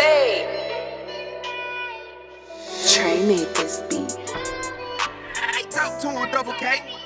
Fade. Trey made this beat. I talk to him, double K.